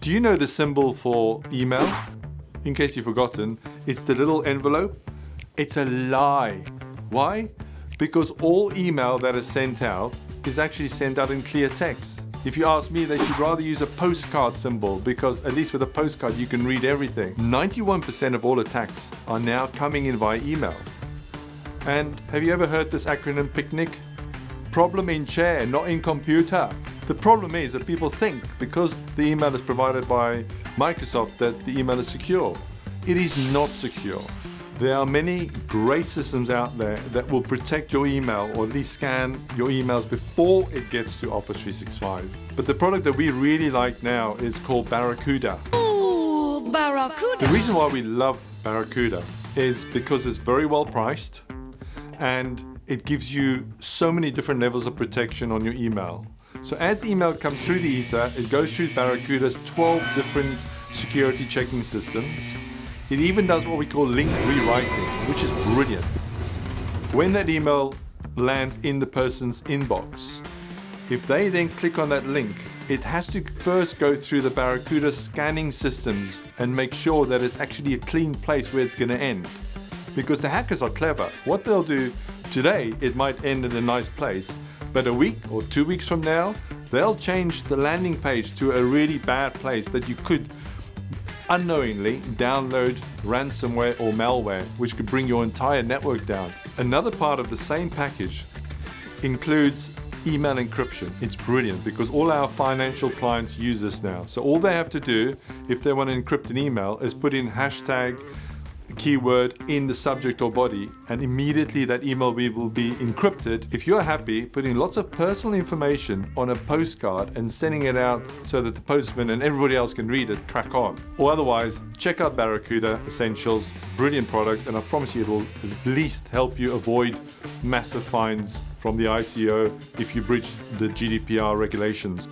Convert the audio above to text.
Do you know the symbol for email? In case you've forgotten, it's the little envelope. It's a lie. Why? Because all email that is sent out is actually sent out in clear text. If you ask me, they should rather use a postcard symbol because at least with a postcard you can read everything. 91% of all attacks are now coming in via email. And have you ever heard this acronym PICNIC? Problem in chair, not in computer. The problem is that people think because the email is provided by Microsoft that the email is secure. It is not secure. There are many great systems out there that will protect your email or at least scan your emails before it gets to Office 365. But the product that we really like now is called Barracuda. Ooh, Barracuda. The reason why we love Barracuda is because it's very well priced and it gives you so many different levels of protection on your email. So as the email comes through the ether, it goes through Barracuda's 12 different security checking systems it even does what we call link rewriting, which is brilliant. When that email lands in the person's inbox, if they then click on that link, it has to first go through the Barracuda scanning systems and make sure that it's actually a clean place where it's going to end. Because the hackers are clever. What they'll do today, it might end in a nice place, but a week or two weeks from now, they'll change the landing page to a really bad place that you could unknowingly download ransomware or malware, which could bring your entire network down. Another part of the same package includes email encryption. It's brilliant because all our financial clients use this now. So all they have to do if they want to encrypt an email is put in hashtag keyword in the subject or body and immediately that email we will be encrypted. If you're happy, putting lots of personal information on a postcard and sending it out so that the postman and everybody else can read it, crack on. Or otherwise, check out Barracuda Essentials, brilliant product and I promise you it will at least help you avoid massive fines from the ICO if you breach the GDPR regulations.